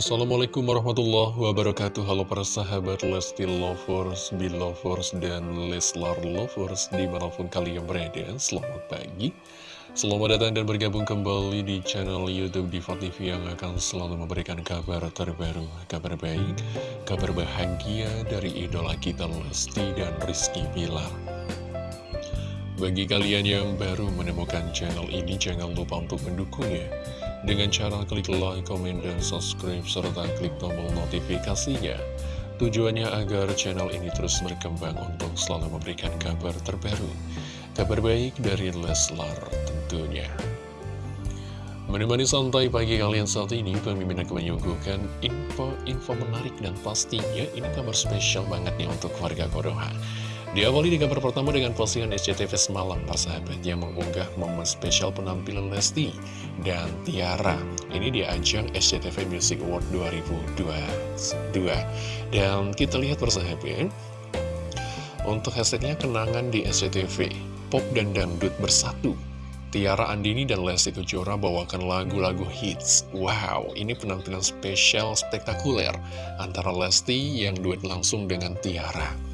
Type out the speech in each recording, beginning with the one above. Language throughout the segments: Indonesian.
Assalamualaikum warahmatullahi wabarakatuh. Halo para sahabat Lesti Lovers, Belovers, dan Leslar Lovers Di mana pun kalian berada, selamat pagi. Selamat datang dan bergabung kembali di channel Youtube Diva TV Yang akan selalu memberikan kabar terbaru Kabar baik, kabar bahagia dari idola kita Lesti dan Rizky Bilar. Bagi kalian yang baru menemukan channel ini, jangan lupa untuk mendukungnya dengan cara klik like, komen, dan subscribe, serta klik tombol notifikasinya. Tujuannya agar channel ini terus berkembang untuk selalu memberikan kabar terbaru, kabar baik dari Leslar tentunya. Menemani santai pagi kalian saat ini, pemimpin akan menyuguhkan info-info menarik dan pastinya ini kabar spesial banget nih untuk warga Kodoha. Diawali di kabar pertama dengan postingan SCTV semalam, persahabat yang mengunggah momen spesial penampilan Lesti dan Tiara. Ini di ajang SCTV Music Award 2022. Dan kita lihat persahabat, untuk hashtagnya kenangan di SCTV, pop dan dangdut bersatu. Tiara Andini dan Lesti Kejora bawakan lagu-lagu hits. Wow, ini penampilan spesial spektakuler antara Lesti yang duet langsung dengan Tiara.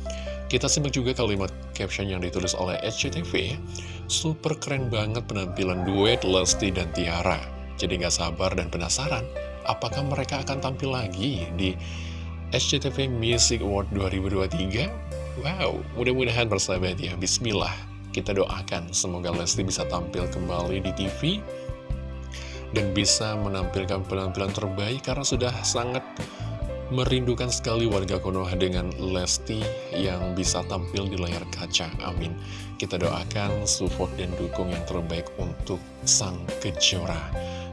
Kita simak juga kalimat caption yang ditulis oleh SCTV Super keren banget penampilan duet Lesti dan Tiara. Jadi gak sabar dan penasaran Apakah mereka akan tampil lagi di SCTV Music Award 2023? Wow, mudah-mudahan bersahabat ya Bismillah Kita doakan semoga Lesti bisa tampil kembali di TV Dan bisa menampilkan penampilan terbaik Karena sudah sangat Merindukan sekali warga Konoha dengan Lesti yang bisa tampil di layar kaca. Amin. Kita doakan support dan dukung yang terbaik untuk sang kejora.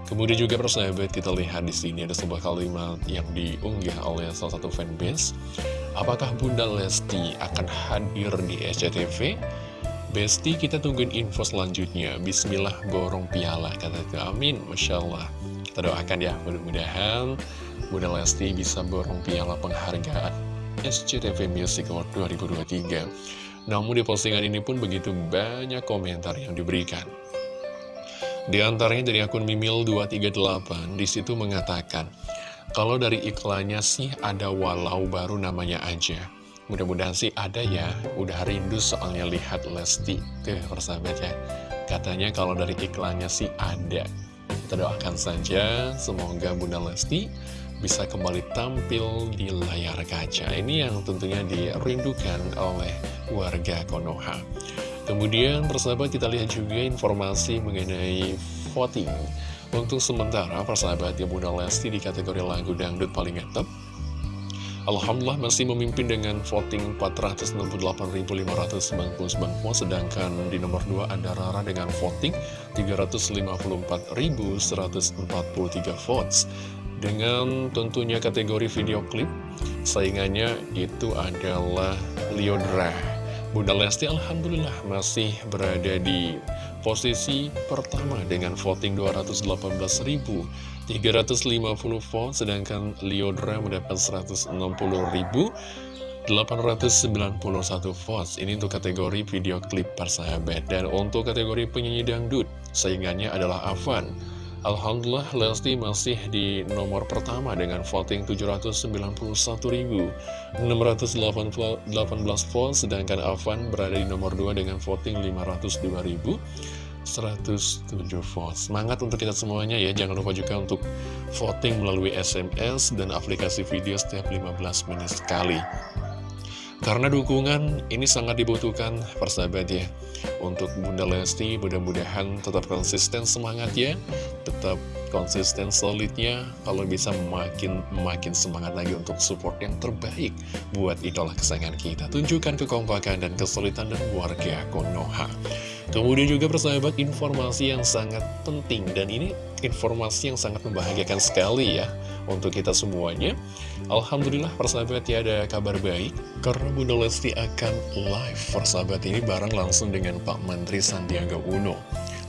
Kemudian juga persahabat kita lihat di sini ada sebuah kalimat yang diunggah oleh salah satu fanbase. Apakah Bunda Lesti akan hadir di SCTV? Besti kita tungguin info selanjutnya. Bismillah borong piala kata itu. Amin. Masya Allah. Kita doakan ya mudah-mudahan Bunda Lesti bisa borong piala penghargaan SCTV Music Award 2023. Namun di postingan ini pun begitu banyak komentar yang diberikan. Di antaranya dari akun Mimil238, di situ mengatakan, kalau dari iklannya sih ada walau baru namanya aja. Mudah-mudahan sih ada ya, udah rindu soalnya lihat Lesti. Tuh persahabat ya, katanya kalau dari iklannya sih ada. Kita doakan saja, semoga Bunda Lesti bisa kembali tampil di layar kaca. Ini yang tentunya dirindukan oleh warga Konoha. Kemudian persahabat kita lihat juga informasi mengenai voting. Untuk sementara persahabat yang Bunda Lesti di kategori lagu dangdut paling ngetep Alhamdulillah masih memimpin dengan voting 468.599 votes Sedangkan di nomor 2 ada Rara dengan voting 354.143 votes dengan tentunya kategori video klip, saingannya itu adalah Liodra. Bunda Lesti Alhamdulillah masih berada di posisi pertama dengan voting 218.350 vote, sedangkan Liodra mendapat 160.891 votes. Ini untuk kategori video klip persahabat. Dan untuk kategori penyanyi dangdut, saingannya adalah Avan Alhamdulillah Lesti masih di nomor pertama dengan voting 791.618 votes sedangkan Avan berada di nomor 2 dengan voting 502.107 votes. Semangat untuk kita semuanya ya Jangan lupa juga untuk voting melalui SMS dan aplikasi video setiap 15 menit sekali karena dukungan ini sangat dibutuhkan persahabat ya. Untuk Bunda Lesti mudah-mudahan tetap konsisten semangat ya Tetap konsisten solidnya Kalau bisa makin makin semangat lagi untuk support yang terbaik Buat idola kesayangan kita. Tunjukkan kekompakan dan kesulitan dan warga Konoha Kemudian juga persahabat informasi yang sangat penting Dan ini informasi yang sangat membahagiakan sekali ya untuk kita semuanya. Alhamdulillah persahabat ya ada kabar baik karena Bunda Lesti akan live persahabat ini bareng langsung dengan Pak Menteri Sandiaga Uno.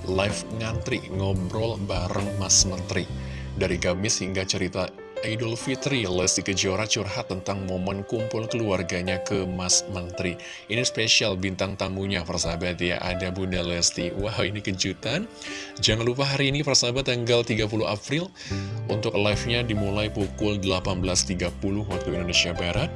Live ngantri ngobrol bareng Mas Menteri. Dari Gamis hingga cerita Idul Fitri, Lesti Kejora curhat tentang momen kumpul keluarganya ke Mas Menteri. Ini spesial bintang tamunya, persahabat ya, ada Bunda Lesti. Wow, ini kejutan. Jangan lupa hari ini, persahabat, tanggal 30 April, untuk live-nya dimulai pukul 18.30 waktu Indonesia Barat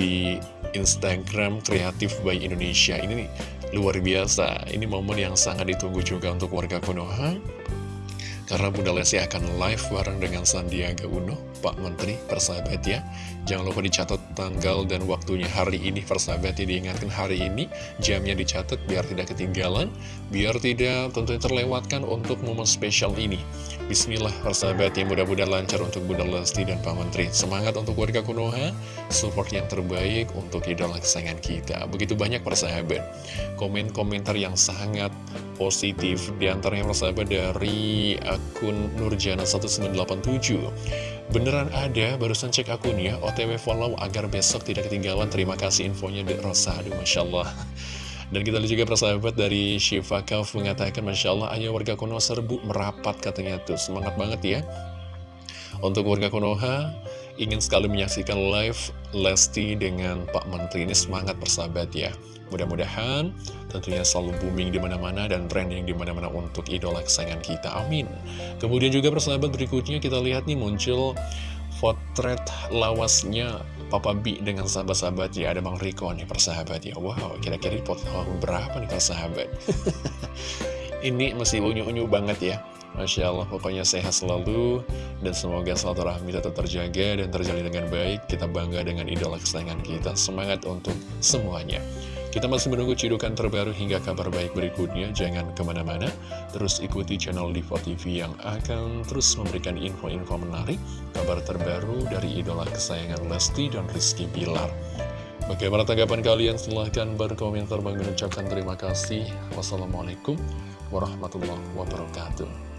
di Instagram Kreatif by Indonesia. Ini luar biasa, ini momen yang sangat ditunggu juga untuk warga Konoha. Karena Bunda Lesti akan live bareng dengan Sandiaga Uno, Pak Menteri, persahabat ya. Jangan lupa dicatat tanggal dan waktunya hari ini, persahabat ya. Diingatkan hari ini, jamnya dicatat biar tidak ketinggalan, biar tidak tentunya terlewatkan untuk momen spesial ini. Bismillah, persahabat ya. Mudah-mudahan lancar untuk Bunda Lesti dan Pak Menteri. Semangat untuk warga Konoha, support yang terbaik untuk idola kesayangan kita. Begitu banyak persahabat. Komen-komentar yang sangat positif. Di antaranya persahabat dari akun Nurjana1987 Beneran ada, barusan cek akunnya OTW follow agar besok tidak ketinggalan. Terima kasih infonya di Rosa. Aduh Masya Allah. Dan kita lihat juga persahabat dari Shiva Kauf mengatakan Masya Allah ayo warga Konoha serbu merapat katanya tuh. Semangat banget ya. Untuk warga Konoha ingin sekali menyaksikan live Lesti dengan Pak Menteri. Ini semangat persahabat ya. Mudah-mudahan tentunya selalu booming di mana-mana dan trending di mana-mana untuk idola kesayangan kita. Amin. Kemudian juga persahabat berikutnya kita lihat nih muncul potret lawasnya Papa B dengan sahabat-sahabat ya. Ada Bang Riko nih persahabat ya. Wow kira-kira di pot berapa nih persahabat? Ini masih unyu-unyu banget ya Masya Allah pokoknya sehat selalu dan semoga rahmi tetap terjaga dan terjalin dengan baik kita bangga dengan idola kesayangan kita semangat untuk semuanya kita masih menunggu cidukan terbaru hingga kabar baik berikutnya. Jangan ke mana-mana, terus ikuti channel Diva TV yang akan terus memberikan info-info menarik, kabar terbaru dari idola kesayangan Lesti dan Rizky Bilar. Bagaimana tanggapan kalian? Silahkan berkomentar. Bang ucapkan terima kasih. Wassalamualaikum warahmatullahi wabarakatuh.